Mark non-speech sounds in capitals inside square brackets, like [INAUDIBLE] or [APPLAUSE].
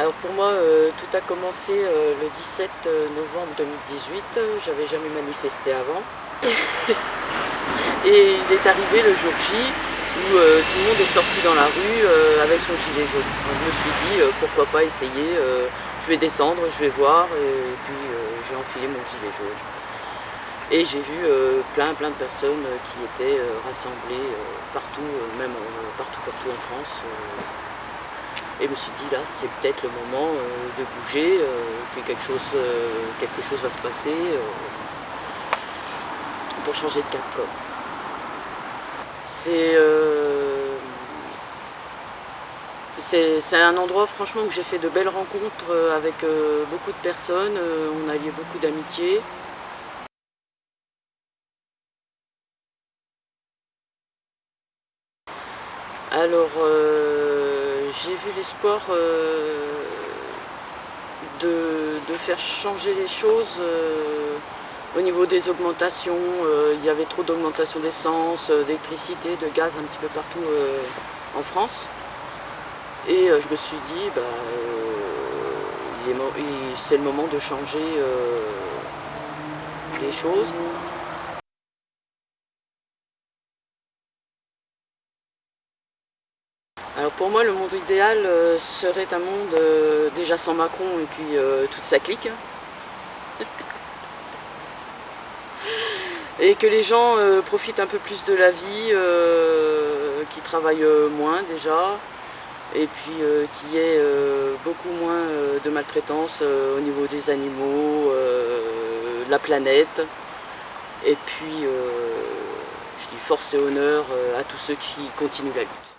Alors pour moi, euh, tout a commencé euh, le 17 novembre 2018. J'avais jamais manifesté avant. [LAUGHS] Et il est arrivé le jour J où euh, tout le monde est sorti dans la rue avec son gilet jaune. je me suis dit pourquoi pas essayer, je vais descendre, je vais voir et puis j'ai enfilé mon gilet jaune. Et j'ai vu plein plein de personnes qui étaient rassemblées partout, même partout partout en France. Et je me suis dit là, c'est peut-être le moment euh, de bouger, euh, que quelque chose, euh, quelque chose va se passer pour changer de cap. C'est un endroit franchement où j'ai fait de belles rencontres avec beaucoup de personnes, on a lié beaucoup d'amitié. Alors, j'ai vu l'espoir euh, de, faire changer les choses euh, au niveau des augmentations. Euh, il y avait trop d'augmentation d'essence, d'électricité, de gaz un petit peu partout en France. Et je me suis dit, bah, c'est le moment de changer les choses. Alors pour moi, le monde idéal euh, serait un monde euh, déjà sans Macron et puis euh, toute sa clique. [LAUGHS] et que les gens profitent un peu plus de la vie, qui travaillent moins déjà, et puis qu'il y ait beaucoup moins de maltraitance au niveau des animaux, la planète. Et puis, je dis force et honneur à tous ceux qui continuent la lutte.